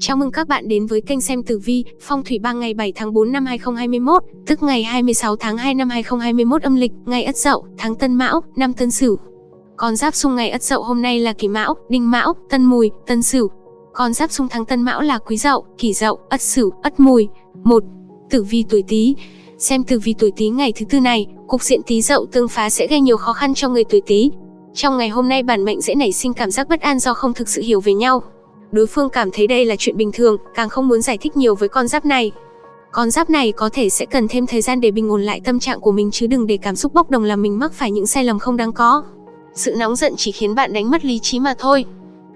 Chào mừng các bạn đến với kênh xem tử vi, phong thủy 3 ngày 7 tháng 4 năm 2021, tức ngày 26 tháng 2 năm 2021 âm lịch, ngày Ất Dậu, tháng Tân Mão, năm Tân Sửu. Con giáp xung ngày Ất Dậu hôm nay là Kỷ Mão, Đinh Mão, Tân Mùi, Tân Sửu. Con giáp xung tháng Tân Mão là Quý Dậu, Kỷ Dậu, Ất Sửu, Ất Mùi. 1. Tử vi tuổi Tý. Xem tử vi tuổi Tý ngày thứ tư này, cục diện Tý Dậu tương phá sẽ gây nhiều khó khăn cho người tuổi Tý. Trong ngày hôm nay bản mệnh dễ nảy sinh cảm giác bất an do không thực sự hiểu về nhau, đối phương cảm thấy đây là chuyện bình thường, càng không muốn giải thích nhiều với con giáp này. Con giáp này có thể sẽ cần thêm thời gian để bình ổn lại tâm trạng của mình chứ đừng để cảm xúc bốc đồng làm mình mắc phải những sai lầm không đáng có. Sự nóng giận chỉ khiến bạn đánh mất lý trí mà thôi.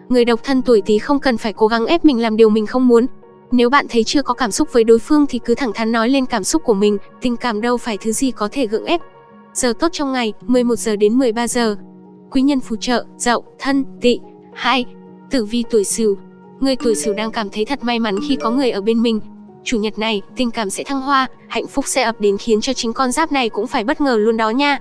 Người độc thân tuổi Tý không cần phải cố gắng ép mình làm điều mình không muốn. Nếu bạn thấy chưa có cảm xúc với đối phương thì cứ thẳng thắn nói lên cảm xúc của mình, tình cảm đâu phải thứ gì có thể gượng ép. Giờ tốt trong ngày, 11 giờ đến 13 giờ. Quý nhân phù trợ, Dậu, Thân, Tỵ. 2. Tử vi tuổi Sửu, Người tuổi Sửu đang cảm thấy thật may mắn khi có người ở bên mình. Chủ nhật này, tình cảm sẽ thăng hoa, hạnh phúc sẽ ập đến khiến cho chính con giáp này cũng phải bất ngờ luôn đó nha.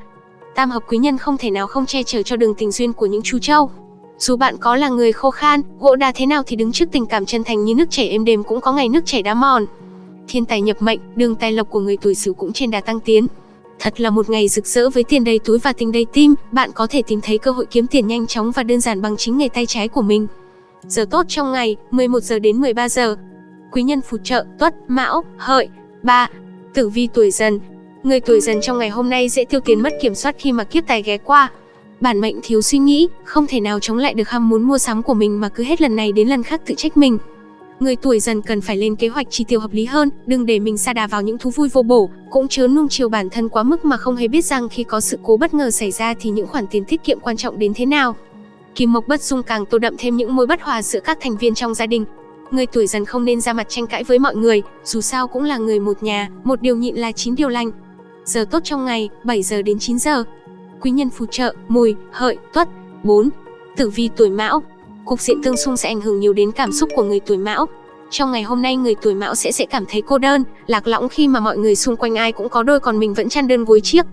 Tam hợp quý nhân không thể nào không che chở cho đường tình duyên của những chú trâu. Dù bạn có là người khô khan, gỗ đa thế nào thì đứng trước tình cảm chân thành như nước chảy êm đềm cũng có ngày nước chảy đá mòn. Thiên tài nhập mệnh, đường tài lộc của người tuổi Sửu cũng trên đà tăng tiến. Thật là một ngày rực rỡ với tiền đầy túi và tình đầy tim, bạn có thể tìm thấy cơ hội kiếm tiền nhanh chóng và đơn giản bằng chính nghề tay trái của mình. Giờ tốt trong ngày, 11 giờ đến 13 giờ. Quý nhân phù trợ, Tuất, Mão, Hợi. 3. Tử vi tuổi Dần. Người tuổi Dần trong ngày hôm nay dễ tiêu tiền mất kiểm soát khi mà kiếp tài ghé qua. Bản mệnh thiếu suy nghĩ, không thể nào chống lại được ham muốn mua sắm của mình mà cứ hết lần này đến lần khác tự trách mình. Người tuổi dần cần phải lên kế hoạch chi tiêu hợp lý hơn, đừng để mình sa đà vào những thú vui vô bổ, cũng chớ nuông chiều bản thân quá mức mà không hề biết rằng khi có sự cố bất ngờ xảy ra thì những khoản tiền tiết kiệm quan trọng đến thế nào. Kim Mộc Bất Dung càng tô đậm thêm những mối bất hòa giữa các thành viên trong gia đình. Người tuổi dần không nên ra mặt tranh cãi với mọi người, dù sao cũng là người một nhà, một điều nhịn là chín điều lành. Giờ tốt trong ngày, 7 giờ đến 9 giờ. Quý nhân phù trợ, mùi, hợi, tuất. 4. Tử vi tuổi mão. Cục diện tương xung sẽ ảnh hưởng nhiều đến cảm xúc của người tuổi mão. Trong ngày hôm nay người tuổi mão sẽ sẽ cảm thấy cô đơn, lạc lõng khi mà mọi người xung quanh ai cũng có đôi còn mình vẫn chăn đơn gối chiếc.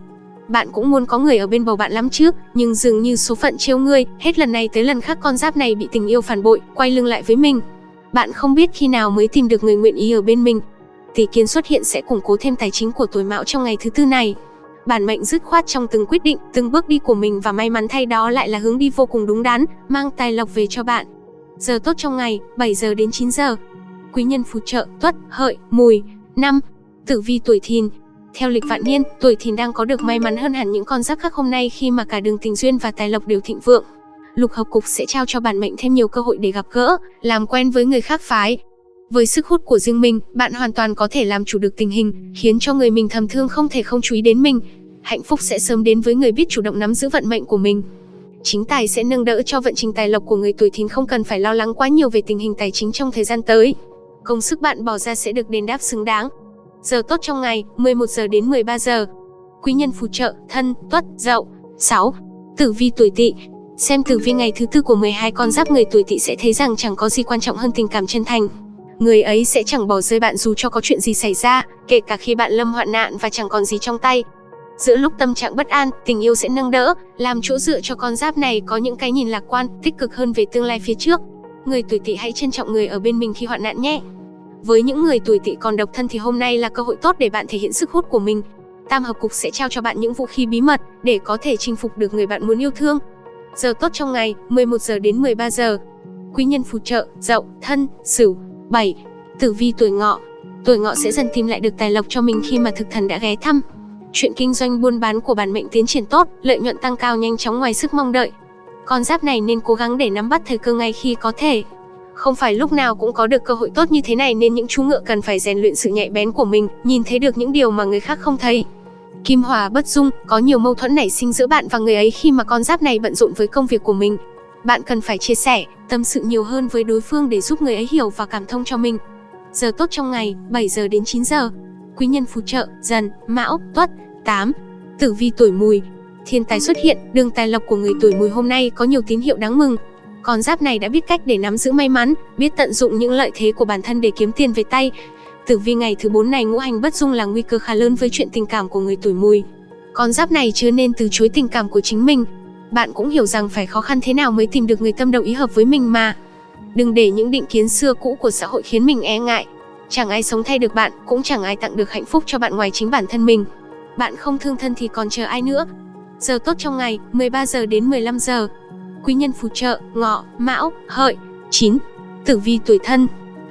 Bạn cũng muốn có người ở bên bầu bạn lắm chứ, nhưng dường như số phận trêu ngươi, hết lần này tới lần khác con giáp này bị tình yêu phản bội, quay lưng lại với mình. Bạn không biết khi nào mới tìm được người nguyện ý ở bên mình. Tỷ kiến xuất hiện sẽ củng cố thêm tài chính của tuổi mão trong ngày thứ tư này. Bản mệnh dứt khoát trong từng quyết định, từng bước đi của mình và may mắn thay đó lại là hướng đi vô cùng đúng đắn, mang tài lộc về cho bạn. Giờ tốt trong ngày, 7 giờ đến 9 giờ. Quý nhân phù trợ, tuất, hợi, mùi. năm Tử vi tuổi thìn, theo lịch vạn niên, tuổi thìn đang có được may mắn hơn hẳn những con giáp khác hôm nay khi mà cả đường tình duyên và tài lộc đều thịnh vượng. Lục hợp cục sẽ trao cho bản mệnh thêm nhiều cơ hội để gặp gỡ, làm quen với người khác phái. Với sức hút của riêng mình, bạn hoàn toàn có thể làm chủ được tình hình, khiến cho người mình thầm thương không thể không chú ý đến mình. Hạnh phúc sẽ sớm đến với người biết chủ động nắm giữ vận mệnh của mình. Chính tài sẽ nâng đỡ cho vận trình tài lộc của người tuổi thìn không cần phải lo lắng quá nhiều về tình hình tài chính trong thời gian tới. Công sức bạn bỏ ra sẽ được đền đáp xứng đáng. Giờ tốt trong ngày, 11 giờ đến 13 giờ. Quý nhân phù trợ, thân, tuất, dậu. 6. Tử vi tuổi tỵ. Xem tử vi ngày thứ tư của 12 con giáp người tuổi tỵ sẽ thấy rằng chẳng có gì quan trọng hơn tình cảm chân thành. Người ấy sẽ chẳng bỏ rơi bạn dù cho có chuyện gì xảy ra, kể cả khi bạn lâm hoạn nạn và chẳng còn gì trong tay. Giữa lúc tâm trạng bất an, tình yêu sẽ nâng đỡ, làm chỗ dựa cho con giáp này có những cái nhìn lạc quan, tích cực hơn về tương lai phía trước. Người tuổi tỵ hãy trân trọng người ở bên mình khi hoạn nạn nhé. Với những người tuổi tỵ còn độc thân thì hôm nay là cơ hội tốt để bạn thể hiện sức hút của mình. Tam hợp cục sẽ trao cho bạn những vũ khí bí mật để có thể chinh phục được người bạn muốn yêu thương. Giờ tốt trong ngày, 11 giờ đến 13 giờ. Quý nhân phù trợ, Dậu, Thân, Sửu. bảy Tử vi tuổi Ngọ. Tuổi Ngọ sẽ dần tìm lại được tài lộc cho mình khi mà thực thần đã ghé thăm. Chuyện kinh doanh buôn bán của bản mệnh tiến triển tốt, lợi nhuận tăng cao nhanh chóng ngoài sức mong đợi. Con giáp này nên cố gắng để nắm bắt thời cơ ngay khi có thể. Không phải lúc nào cũng có được cơ hội tốt như thế này nên những chú ngựa cần phải rèn luyện sự nhạy bén của mình, nhìn thấy được những điều mà người khác không thấy. Kim Hòa bất dung, có nhiều mâu thuẫn nảy sinh giữa bạn và người ấy khi mà con giáp này bận rộn với công việc của mình. Bạn cần phải chia sẻ, tâm sự nhiều hơn với đối phương để giúp người ấy hiểu và cảm thông cho mình. Giờ tốt trong ngày, 7 giờ đến 9 giờ. Quý nhân phù trợ, dần, mão, tuất, 8. Tử vi tuổi mùi. Thiên tài xuất hiện, đường tài lộc của người tuổi mùi hôm nay có nhiều tín hiệu đáng mừng. Con giáp này đã biết cách để nắm giữ may mắn, biết tận dụng những lợi thế của bản thân để kiếm tiền về tay. Tử vi ngày thứ 4 này ngũ hành bất dung là nguy cơ khá lớn với chuyện tình cảm của người tuổi mùi. Con giáp này chưa nên từ chối tình cảm của chính mình. Bạn cũng hiểu rằng phải khó khăn thế nào mới tìm được người tâm đầu ý hợp với mình mà. Đừng để những định kiến xưa cũ của xã hội khiến mình e ngại. Chẳng ai sống thay được bạn, cũng chẳng ai tặng được hạnh phúc cho bạn ngoài chính bản thân mình. Bạn không thương thân thì còn chờ ai nữa. Giờ tốt trong ngày, 13 giờ đến 15 giờ. Quý nhân phù trợ, ngọ, mão, hợi. 9. Tử vi tuổi thân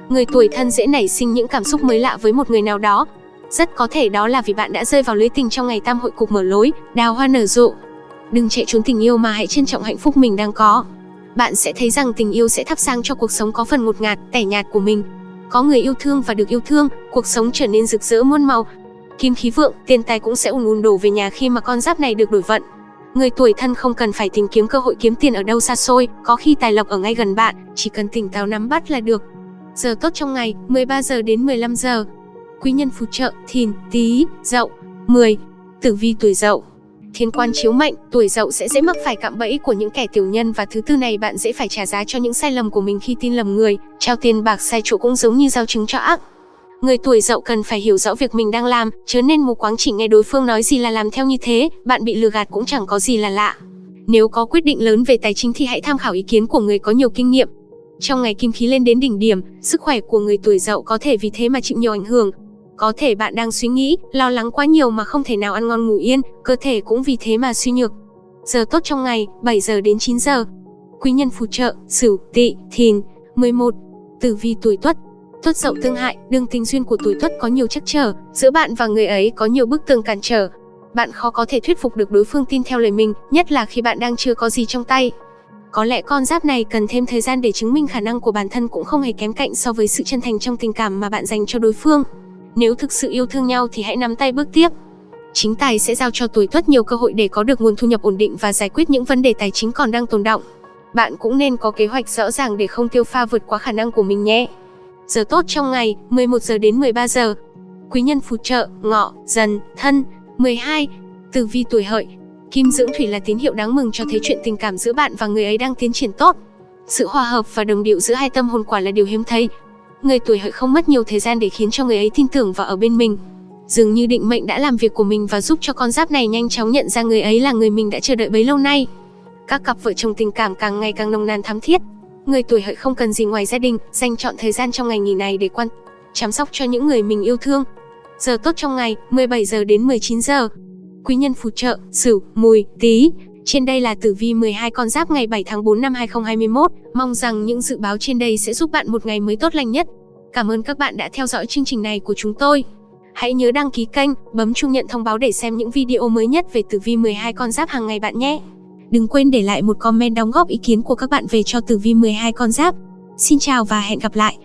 Người tuổi thân dễ nảy sinh những cảm xúc mới lạ với một người nào đó. Rất có thể đó là vì bạn đã rơi vào lưới tình trong ngày tam hội cục mở lối, đào hoa nở rộ. Đừng chạy trốn tình yêu mà hãy trân trọng hạnh phúc mình đang có. Bạn sẽ thấy rằng tình yêu sẽ thắp sáng cho cuộc sống có phần ngột ngạt, tẻ nhạt của mình. Có người yêu thương và được yêu thương, cuộc sống trở nên rực rỡ muôn màu. Kim khí vượng, tiền tài cũng sẽ ùn ùn đổ về nhà khi mà con giáp này được đổi vận. Người tuổi thân không cần phải tìm kiếm cơ hội kiếm tiền ở đâu xa xôi, có khi tài lộc ở ngay gần bạn, chỉ cần tỉnh táo nắm bắt là được. Giờ tốt trong ngày, 13 giờ đến 15 giờ. Quý nhân phù trợ, thìn, tý, dậu. 10. Tử vi tuổi dậu Thiên quan chiếu mệnh, tuổi dậu sẽ dễ mắc phải cạm bẫy của những kẻ tiểu nhân và thứ tư này bạn dễ phải trả giá cho những sai lầm của mình khi tin lầm người, trao tiền bạc sai chỗ cũng giống như giao chứng cho ác. Người tuổi dậu cần phải hiểu rõ việc mình đang làm, chớ nên mù quáng chỉ nghe đối phương nói gì là làm theo như thế, bạn bị lừa gạt cũng chẳng có gì là lạ. Nếu có quyết định lớn về tài chính thì hãy tham khảo ý kiến của người có nhiều kinh nghiệm. Trong ngày kim khí lên đến đỉnh điểm, sức khỏe của người tuổi dậu có thể vì thế mà chịu nhiều ảnh hưởng. Có thể bạn đang suy nghĩ, lo lắng quá nhiều mà không thể nào ăn ngon ngủ yên, cơ thể cũng vì thế mà suy nhược. Giờ tốt trong ngày, 7 giờ đến 9 giờ. Quý nhân phù trợ, Sửu, Tỵ, Thìn. 11. Tử vi tuổi Tuất, Tuất dậu tương hại, đường tình duyên của tuổi Tuất có nhiều trắc trở, giữa bạn và người ấy có nhiều bức tường cản trở. Bạn khó có thể thuyết phục được đối phương tin theo lời mình, nhất là khi bạn đang chưa có gì trong tay. Có lẽ con giáp này cần thêm thời gian để chứng minh khả năng của bản thân cũng không hề kém cạnh so với sự chân thành trong tình cảm mà bạn dành cho đối phương. Nếu thực sự yêu thương nhau thì hãy nắm tay bước tiếp. Chính tài sẽ giao cho tuổi Tuất nhiều cơ hội để có được nguồn thu nhập ổn định và giải quyết những vấn đề tài chính còn đang tồn động. Bạn cũng nên có kế hoạch rõ ràng để không tiêu pha vượt quá khả năng của mình nhé. Giờ tốt trong ngày, 11 giờ đến 13 giờ. Quý nhân phù trợ, ngọ, dần, thân. 12. Tử vi tuổi hợi. Kim dưỡng thủy là tín hiệu đáng mừng cho thấy chuyện tình cảm giữa bạn và người ấy đang tiến triển tốt. Sự hòa hợp và đồng điệu giữa hai tâm hồn quả là điều hiếm thấy. Người tuổi hợi không mất nhiều thời gian để khiến cho người ấy tin tưởng và ở bên mình. Dường như định mệnh đã làm việc của mình và giúp cho con giáp này nhanh chóng nhận ra người ấy là người mình đã chờ đợi bấy lâu nay. Các cặp vợ chồng tình cảm càng ngày càng nồng nàn thắm thiết, Người tuổi hợi không cần gì ngoài gia đình, dành chọn thời gian trong ngày nghỉ này để quan chăm sóc cho những người mình yêu thương. Giờ tốt trong ngày, 17 giờ đến 19 giờ. Quý nhân phù trợ, Sửu, Mùi, Tý. Trên đây là tử vi 12 con giáp ngày 7 tháng 4 năm 2021. Mong rằng những dự báo trên đây sẽ giúp bạn một ngày mới tốt lành nhất. Cảm ơn các bạn đã theo dõi chương trình này của chúng tôi. Hãy nhớ đăng ký kênh, bấm chuông nhận thông báo để xem những video mới nhất về tử vi 12 con giáp hàng ngày bạn nhé. Đừng quên để lại một comment đóng góp ý kiến của các bạn về cho tử vi 12 con giáp. Xin chào và hẹn gặp lại!